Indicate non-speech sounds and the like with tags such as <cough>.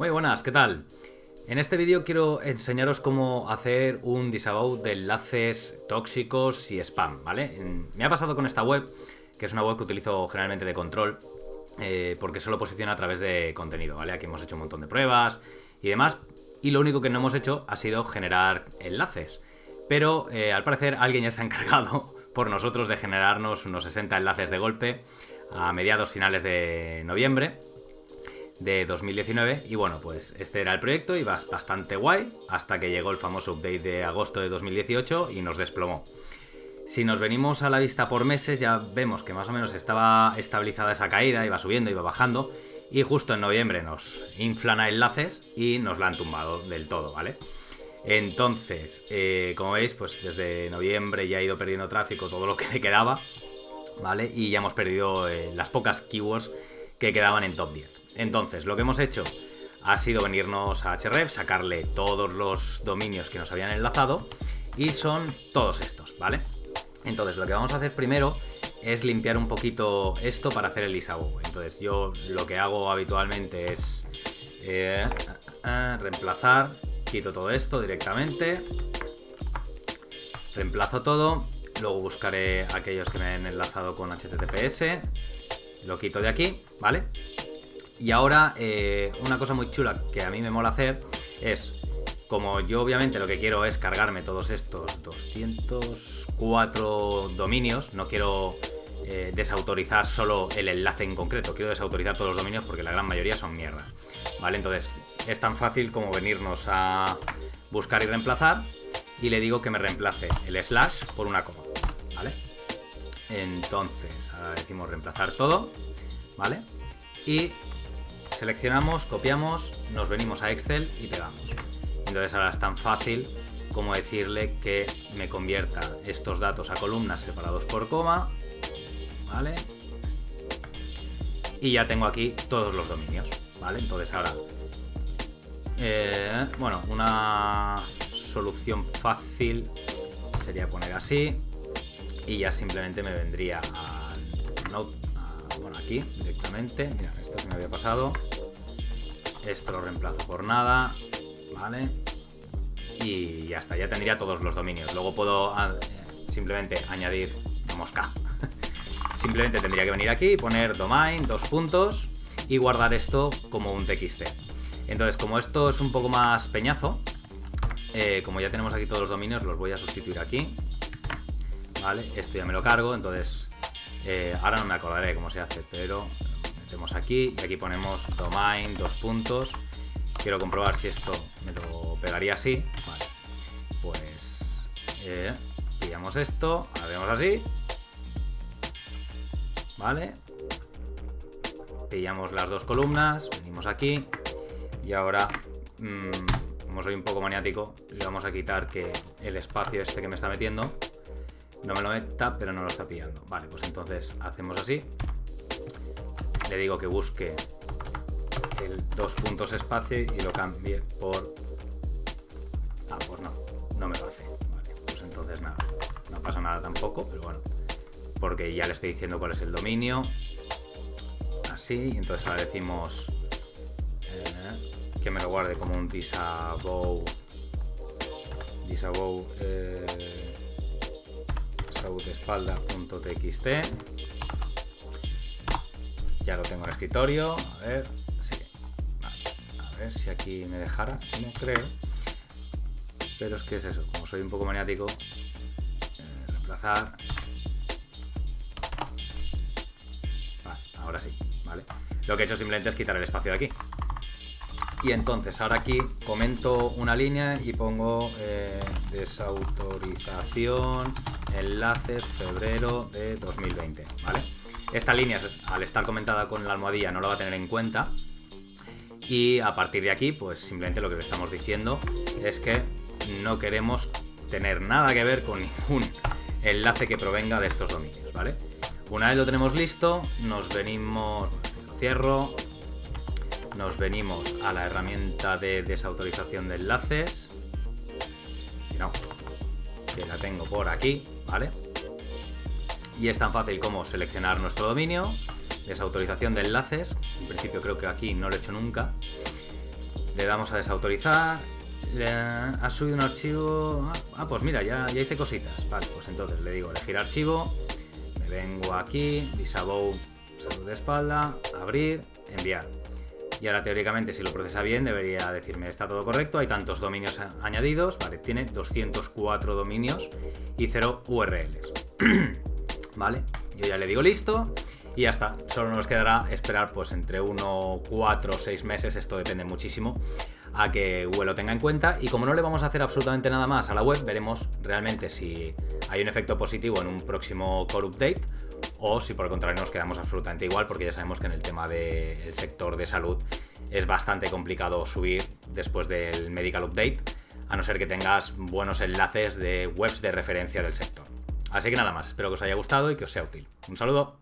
Muy buenas, ¿qué tal? En este vídeo quiero enseñaros cómo hacer un disavow de enlaces tóxicos y spam, ¿vale? Me ha pasado con esta web, que es una web que utilizo generalmente de control, eh, porque solo posiciona a través de contenido, ¿vale? Aquí hemos hecho un montón de pruebas y demás, y lo único que no hemos hecho ha sido generar enlaces. Pero eh, al parecer alguien ya se ha encargado <laughs> por nosotros de generarnos unos 60 enlaces de golpe a mediados finales de noviembre de 2019 y bueno, pues este era el proyecto y bastante guay hasta que llegó el famoso update de agosto de 2018 y nos desplomó. Si nos venimos a la vista por meses ya vemos que más o menos estaba estabilizada esa caída, iba subiendo, iba bajando y justo en noviembre nos inflan a enlaces y nos la han tumbado del todo, ¿vale? Entonces, eh, como veis, pues desde noviembre ya ha ido perdiendo tráfico todo lo que le quedaba, ¿vale? Y ya hemos perdido eh, las pocas keywords que quedaban en top 10. Entonces, lo que hemos hecho ha sido venirnos a href, sacarle todos los dominios que nos habían enlazado y son todos estos, ¿vale? Entonces, lo que vamos a hacer primero es limpiar un poquito esto para hacer el disavow. Entonces, yo lo que hago habitualmente es eh, eh, reemplazar, quito todo esto directamente, reemplazo todo, luego buscaré aquellos que me han enlazado con HTTPS, lo quito de aquí, ¿vale? Y ahora, eh, una cosa muy chula que a mí me mola hacer es, como yo obviamente lo que quiero es cargarme todos estos 204 dominios, no quiero eh, desautorizar solo el enlace en concreto, quiero desautorizar todos los dominios porque la gran mayoría son mierda. ¿Vale? Entonces, es tan fácil como venirnos a buscar y reemplazar y le digo que me reemplace el slash por una coma, ¿vale? Entonces, ahora decimos reemplazar todo, ¿vale? Y seleccionamos, copiamos, nos venimos a Excel y pegamos. Entonces ahora es tan fácil como decirle que me convierta estos datos a columnas separados por coma, ¿vale? Y ya tengo aquí todos los dominios, ¿vale? Entonces ahora, eh, bueno, una solución fácil sería poner así y ya simplemente me vendría a, bueno, aquí directamente, mira, esto que me había pasado, esto lo reemplazo por nada, ¿vale? Y ya está, ya tendría todos los dominios. Luego puedo ah, simplemente añadir mosca. <laughs> simplemente tendría que venir aquí, poner domain, dos puntos y guardar esto como un txt. Entonces, como esto es un poco más peñazo, eh, como ya tenemos aquí todos los dominios, los voy a sustituir aquí. ¿Vale? Esto ya me lo cargo, entonces eh, ahora no me acordaré cómo se hace, pero metemos aquí y aquí ponemos domain, dos puntos. Quiero comprobar si esto me lo pegaría así. Vale. Pues eh, pillamos esto, hacemos así. Vale. Pillamos las dos columnas, venimos aquí y ahora, mm, como soy un poco maniático, le vamos a quitar que el espacio este que me está metiendo no me lo meta, pero no lo está pillando. Vale, pues entonces hacemos así le digo que busque el dos puntos espacio y lo cambie por... Ah, pues no, no me lo hace. Vale, pues entonces nada, no pasa nada tampoco, pero bueno, porque ya le estoy diciendo cuál es el dominio. Así, entonces ahora decimos eh, que me lo guarde como un disavow disavow eh, espalda.txt ya lo tengo en el escritorio. A ver, A ver si aquí me dejara. No creo. Pero es que es eso. Como soy un poco maniático, eh, reemplazar. Ahora sí. Vale. Lo que he hecho simplemente es quitar el espacio de aquí. Y entonces ahora aquí comento una línea y pongo eh, desautorización enlaces febrero de 2020, ¿vale? Esta línea, al estar comentada con la almohadilla, no lo va a tener en cuenta. Y a partir de aquí, pues simplemente lo que le estamos diciendo es que no queremos tener nada que ver con ningún enlace que provenga de estos dominios, ¿vale? Una vez lo tenemos listo, nos venimos, lo cierro, nos venimos a la herramienta de desautorización de enlaces, no, que la tengo por aquí, ¿vale? Y es tan fácil como seleccionar nuestro dominio, desautorización de enlaces, en principio creo que aquí no lo he hecho nunca, Le damos a desautorizar. ha subido un archivo. Ah, ah, pues mira, ya, ya hice cositas. Vale, pues entonces le digo elegir archivo. Me vengo aquí, disavow salud de espalda, abrir, enviar. Y ahora teóricamente si lo procesa bien debería decirme está todo correcto, hay tantos dominios añadidos, vale, tiene 204 dominios y 0 URLs. <clears throat> vale, yo ya le digo listo y ya está. Solo nos quedará esperar pues entre 1, 4 o 6 meses, esto depende muchísimo, a que Google lo tenga en cuenta. Y como no le vamos a hacer absolutamente nada más a la web, veremos realmente si hay un efecto positivo en un próximo core update o si por el contrario nos quedamos absolutamente igual porque ya sabemos que en el tema del sector de salud es bastante complicado subir después del medical update a no ser que tengas buenos enlaces de webs de referencia del sector. Así que nada más, espero que os haya gustado y que os sea útil. Un saludo.